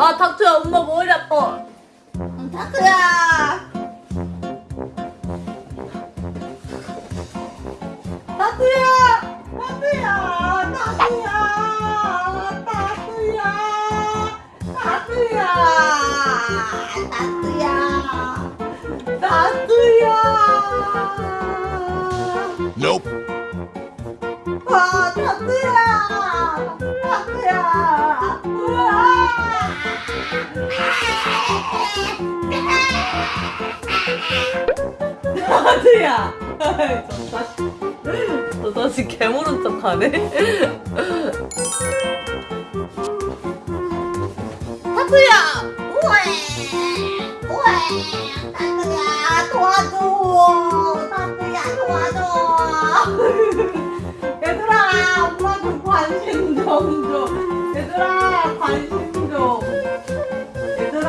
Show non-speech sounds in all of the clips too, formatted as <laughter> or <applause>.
아 닥터야 엄마 머리 아파. 닥터야 나도야. 나도야. 나도야. Nope. 아 나도야. 나도야. <laughs> 나도야. <laughs> 저 자식 저 자식 개모른 척하네. <laughs> 닥터야 우에 우에 닥터야 도와줘 닥터야 도와줘 <laughs> 얘들아 엄마 좀 관심 좀 줘. 얘들아 관심 좀. <laughs> 얘들아.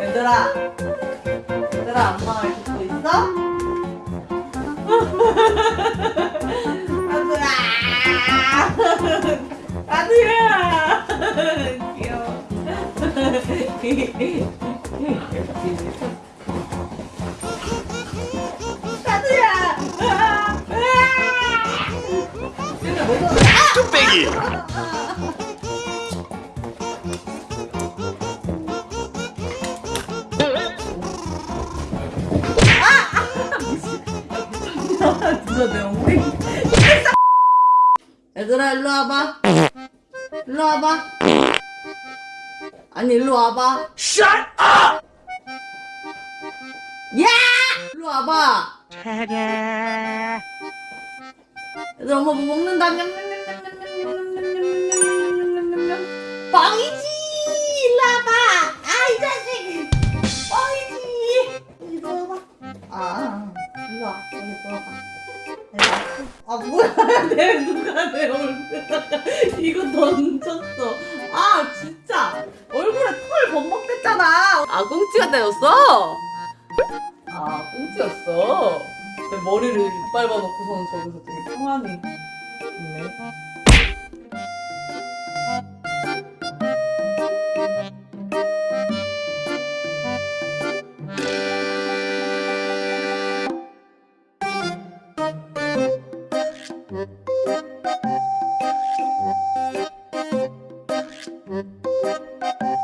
얘들아. 얘들아 엄마 말 듣고 있어? <laughs> 아, 아. 뭐 좀- 아! 뚝배기. 진짜 내 엉덩이 얘들아 일로 와봐 일로 와봐 아니 일로 와봐 Shut up! 야! 일로 와봐 차례 얘들아 엄마 뭐 먹는다 빵이지 일로 와봐 아이 자식 빵이지 일로 와봐 아 일로 와 일로 와봐 아 뭐야 내 누가 내 얼굴 이거 던졌어 아 진짜 아아 꽁치가 되었어? 아 꽁치였어 내 머리를 이빨 봐놓고서는 저기서 되게 평안히 있네